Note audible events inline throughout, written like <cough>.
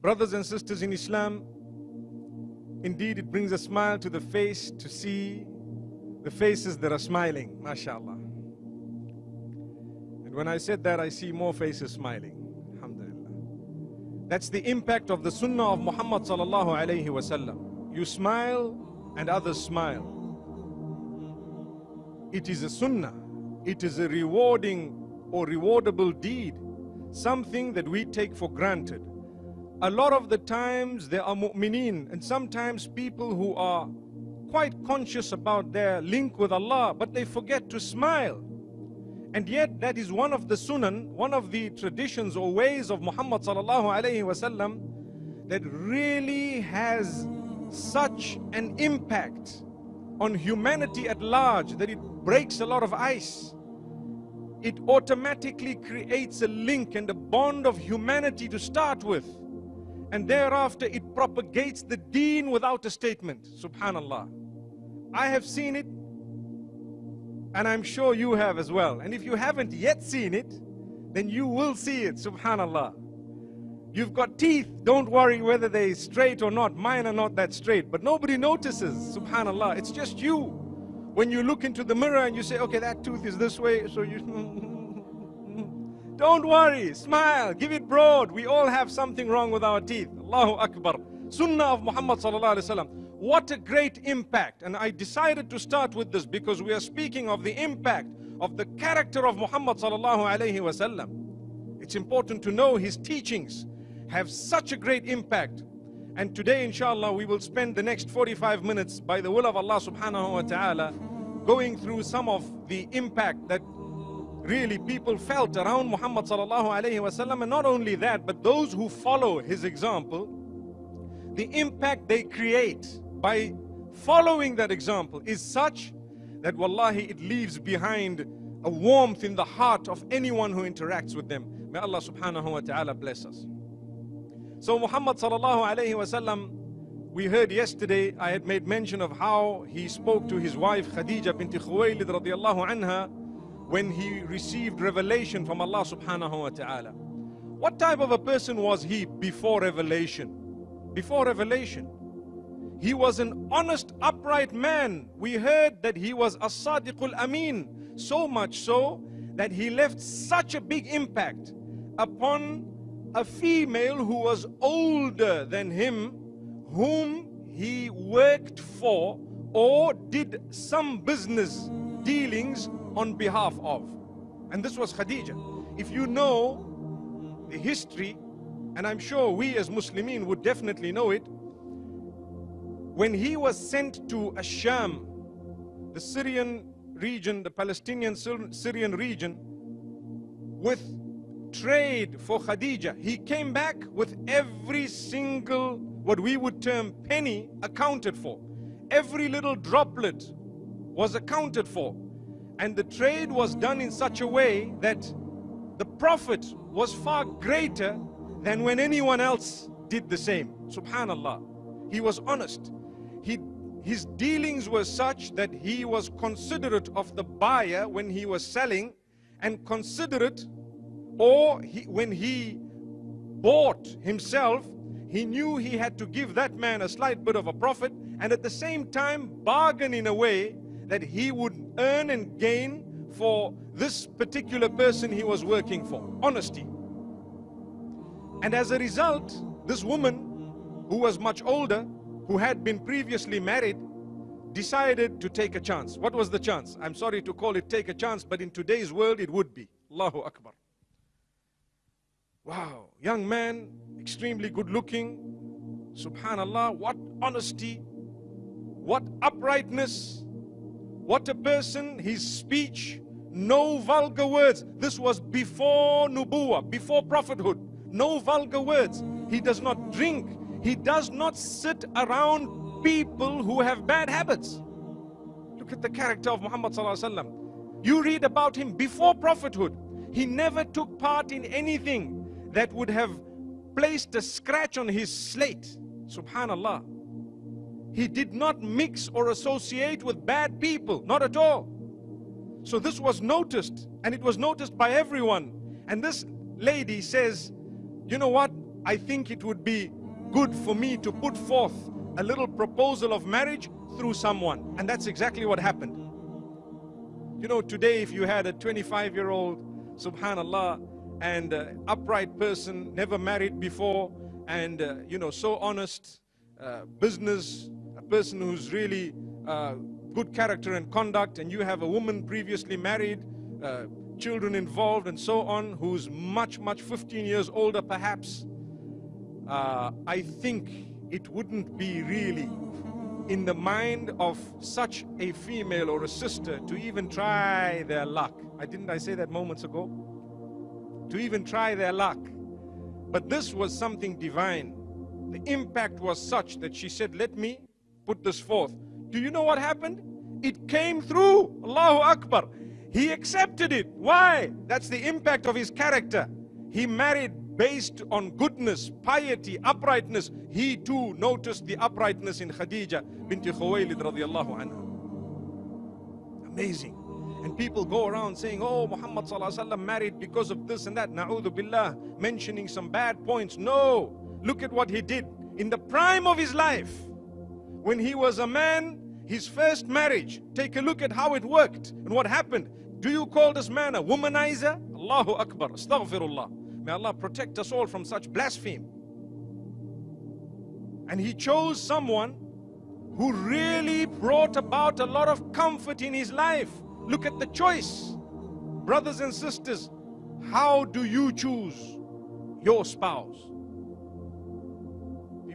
Brothers and sisters in Islam, indeed it brings a smile to the face to see the faces that are smiling, mashallah. And when I said that, I see more faces smiling. Alhamdulillah. That's the impact of the sunnah of Muhammad sallallahu alayhi wasallam. You smile and others smile. It is a sunnah. It is a rewarding or rewardable deed. Something that we take for granted. A lot of the times there are mu'mineen and sometimes people who are quite conscious about their link with Allah, but they forget to smile. And yet that is one of the sunan, one of the traditions or ways of Muhammad sallallahu alayhi wasallam that really has such an impact on humanity at large that it breaks a lot of ice. It automatically creates a link and a bond of humanity to start with. And thereafter it propagates the deen without a statement. Subhanallah. I have seen it and I'm sure you have as well. And if you haven't yet seen it, then you will see it. Subhanallah. You've got teeth. Don't worry whether they're straight or not. Mine are not that straight. But nobody notices. Subhanallah. It's just you. When you look into the mirror and you say, okay, that tooth is this way. So you... <laughs> Don't worry. Smile. Give it broad. We all have something wrong with our teeth. Allahu Akbar. Sunnah of Muhammad Sallallahu Alaihi Wasallam. What a great impact. And I decided to start with this because we are speaking of the impact of the character of Muhammad Sallallahu Alaihi Wasallam. It's important to know his teachings have such a great impact. And today, inshallah, we will spend the next 45 minutes by the will of Allah subhanahu wa ta'ala going through some of the impact that really people felt around Muhammad sallallahu alayhi wasallam. And not only that, but those who follow his example, the impact they create by following that example is such that wallahi it leaves behind a warmth in the heart of anyone who interacts with them. May Allah subhanahu wa ta'ala bless us. So Muhammad sallallahu alayhi wasallam, we heard yesterday, I had made mention of how he spoke to his wife Khadija bint Khuwaylid radiallahu anha when he received revelation from Allah subhanahu wa ta'ala. What type of a person was he before revelation? Before revelation. He was an honest, upright man. We heard that he was a sadiqul amin. So much so that he left such a big impact upon a female who was older than him, whom he worked for or did some business dealings on behalf of. And this was Khadija. If you know the history, and I'm sure we as Muslimin would definitely know it, when he was sent to Asham, the Syrian region, the Palestinian Syrian region, with trade for Khadija. He came back with every single, what we would term penny, accounted for. Every little droplet was accounted for. And the trade was done in such a way that the profit was far greater than when anyone else did the same. Subhanallah. He was honest. He, his dealings were such that he was considerate of the buyer when he was selling and considerate or he, when he bought himself, he knew he had to give that man a slight bit of a profit and at the same time bargain in a way that he would earn and gain for this particular person he was working for. Honesty. And as a result, this woman who was much older, who had been previously married, decided to take a chance. What was the chance? I'm sorry to call it take a chance, but in today's world it would be. Allahu Akbar. Wow, young man, extremely good looking. Subhanallah, what honesty, what uprightness, what a person, his speech, no vulgar words. This was before Nubuwa, before prophethood. No vulgar words. He does not drink. He does not sit around people who have bad habits. Look at the character of Muhammad You read about him before prophethood. He never took part in anything that would have placed a scratch on his slate. Subhanallah. He did not mix or associate with bad people, not at all. So this was noticed, and it was noticed by everyone. And this lady says, you know what? I think it would be good for me to put forth a little proposal of marriage through someone. And that's exactly what happened. You know, today if you had a 25 year old, subhanallah, and uh, upright person, never married before, and uh, you know, so honest, uh, business, person who's really uh, good character and conduct, and you have a woman previously married, uh, children involved, and so on, who's much, much 15 years older perhaps, uh, I think it wouldn't be really in the mind of such a female or a sister to even try their luck. I didn't I say that moments ago? To even try their luck. But this was something divine. The impact was such that she said, let me put this forth. Do you know what happened? It came through. Allahu Akbar. He accepted it. Why? That's the impact of his character. He married based on goodness, piety, uprightness. He too noticed the uprightness in Khadija binti Khuwaylid radiallahu anha. Amazing. And people go around saying, oh, Muhammad married because of this and that. Na'udhu billah, mentioning some bad points. No. Look at what he did in the prime of his life. When he was a man, his first marriage. Take a look at how it worked and what happened. Do you call this man a womanizer? Allahu Akbar. Astaghfirullah. May Allah protect us all from such blasphemy. And he chose someone who really brought about a lot of comfort in his life. Look at the choice. Brothers and sisters, how do you choose your spouse?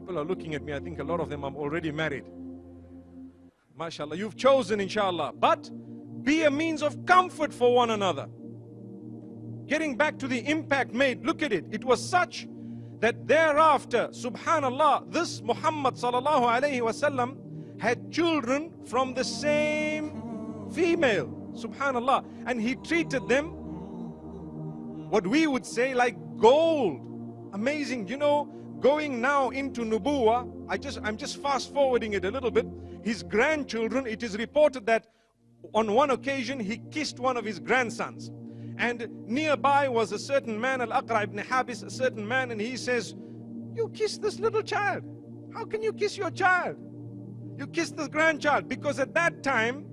People are looking at me. I think a lot of them are already married. MashaAllah. You've chosen, inshallah. But be a means of comfort for one another getting back to the impact made, look at it. It was such that thereafter, subhanallah, this Muhammad sallallahu alayhi wasallam had children from the same female, subhanallah. And he treated them, what we would say, like gold. Amazing, you know, going now into Nubuwa, I just, I'm just fast forwarding it a little bit. His grandchildren, it is reported that on one occasion he kissed one of his grandsons. And nearby was a certain man, Al-Aqra ibn Habis, a certain man, and he says, you kiss this little child. How can you kiss your child? You kiss the grandchild. Because at that time,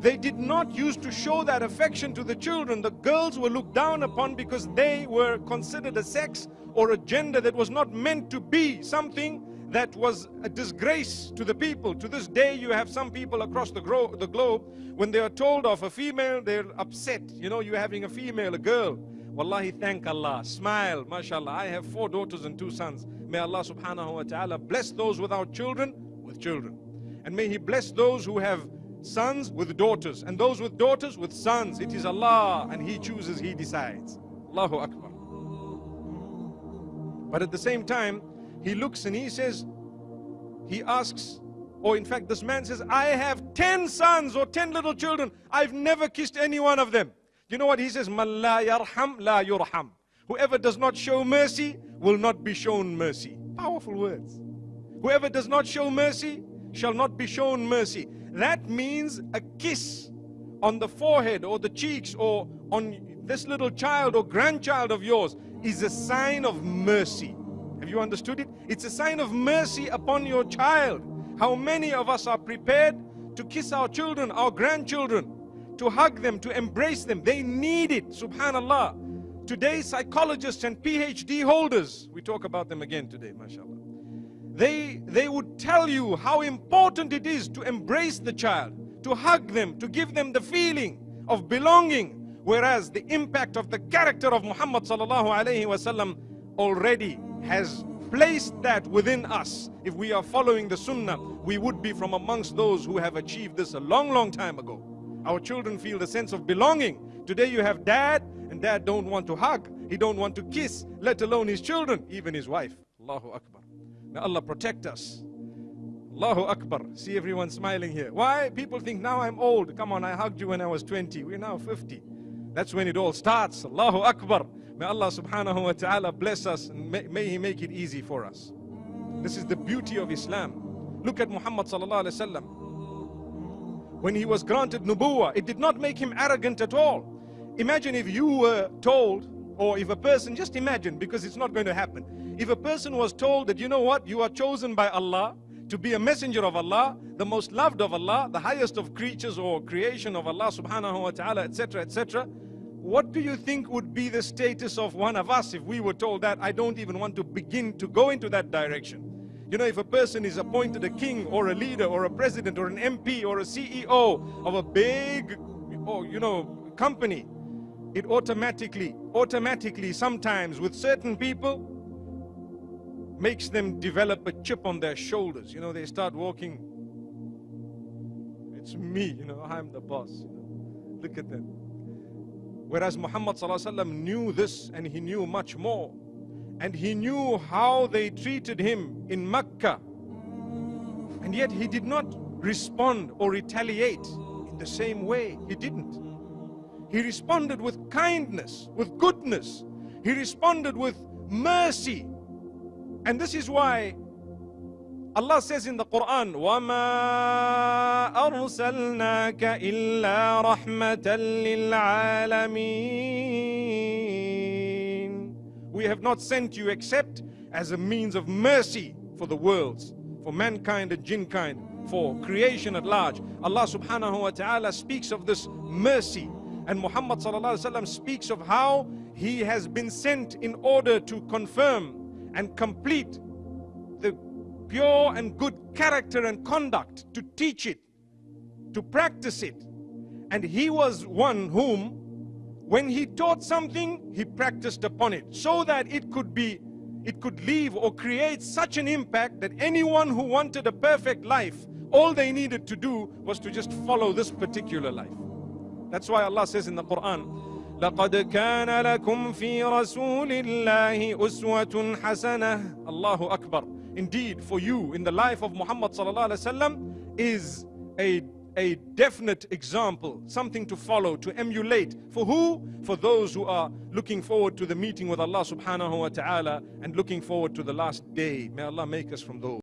they did not use to show that affection to the children. The girls were looked down upon because they were considered a sex or a gender that was not meant to be something that was a disgrace to the people. To this day, you have some people across the, the globe, when they are told of a female, they're upset. You know, you're having a female, a girl. Wallahi, thank Allah. Smile, mashallah. I have four daughters and two sons. May Allah subhanahu wa ta'ala bless those without children with children. And may He bless those who have sons with daughters, and those with daughters with sons. It is Allah, and He chooses, He decides. Allahu Akbar. But at the same time, he looks and he says, he asks, or in fact, this man says, I have 10 sons or 10 little children. I've never kissed any one of them. You know what he says? La yarham la yurham. Whoever does not show mercy will not be shown mercy. Powerful words. Whoever does not show mercy shall not be shown mercy. That means a kiss on the forehead or the cheeks or on this little child or grandchild of yours is a sign of mercy. Have you understood it? It's a sign of mercy upon your child. How many of us are prepared to kiss our children, our grandchildren, to hug them, to embrace them? They need it, subhanallah. Today, psychologists and PhD holders, we talk about them again today, mashallah. They, they would tell you how important it is to embrace the child, to hug them, to give them the feeling of belonging. Whereas the impact of the character of Muhammad sallallahu alayhi wasallam already has placed that within us. If we are following the sunnah, we would be from amongst those who have achieved this a long, long time ago. Our children feel the sense of belonging. Today you have dad, and dad don't want to hug. He don't want to kiss, let alone his children, even his wife. Allahu Akbar. May Allah protect us. Allahu Akbar. See everyone smiling here. Why? People think now I'm old. Come on, I hugged you when I was 20. We're now 50. That's when it all starts. Allahu Akbar. May Allah subhanahu wa ta'ala bless us and may, may, He make it easy for us. This is the beauty of Islam. Look at Muhammad sallallahu alayhi wasallam. When he was granted nubuwa, it did not make him arrogant at all. Imagine if you were told, or if a person, just imagine, because it's not going to happen. If a person was told that, you know what, you are chosen by Allah to be a messenger of Allah, the most loved of Allah, the highest of creatures or creation of Allah subhanahu wa ta'ala, etc., etc., what do you think would be the status of one of us if we were told that? I don't even want to begin to go into that direction. You know, if a person is appointed a king or a leader or a president or an MP or a CEO of a big, or, you know, company, it automatically, automatically sometimes with certain people, makes them develop a chip on their shoulders. You know, they start walking. It's me, you know, I'm the boss. Look at them. Whereas Muhammad knew this and he knew much more. And he knew how they treated him in Mecca. And yet he did not respond or retaliate in the same way. He didn't. He responded with kindness, with goodness. He responded with mercy. And this is why Allah says in the Quran, وَمَا أَرْسَلْنَاكَ إِلَّا رَحْمَةً لِلْعَالَمِينَ We have not sent you except as a means of mercy for the worlds, for mankind and jinn kind, for creation at large. Allah subhanahu wa ta'ala speaks of this mercy. and Muhammad wasallam speaks of how he has been sent in order to confirm and complete the pure and good character and conduct to teach it, to practice it. And he was one whom, when he taught something, he practiced upon it so that it could be, it could leave or create such an impact that anyone who wanted a perfect life, all they needed to do was to just follow this particular life. That's why Allah says in the Quran, لقد كان لكم في رسول الله أسوة حسنة الله أكبر Indeed, for you in the life of Muhammad sallallahu alaihi wasallam is a a definite example, something to follow, to emulate. For who? For those who are looking forward to the meeting with Allah subhanahu wa ta'ala and looking forward to the last day. May Allah make us from those.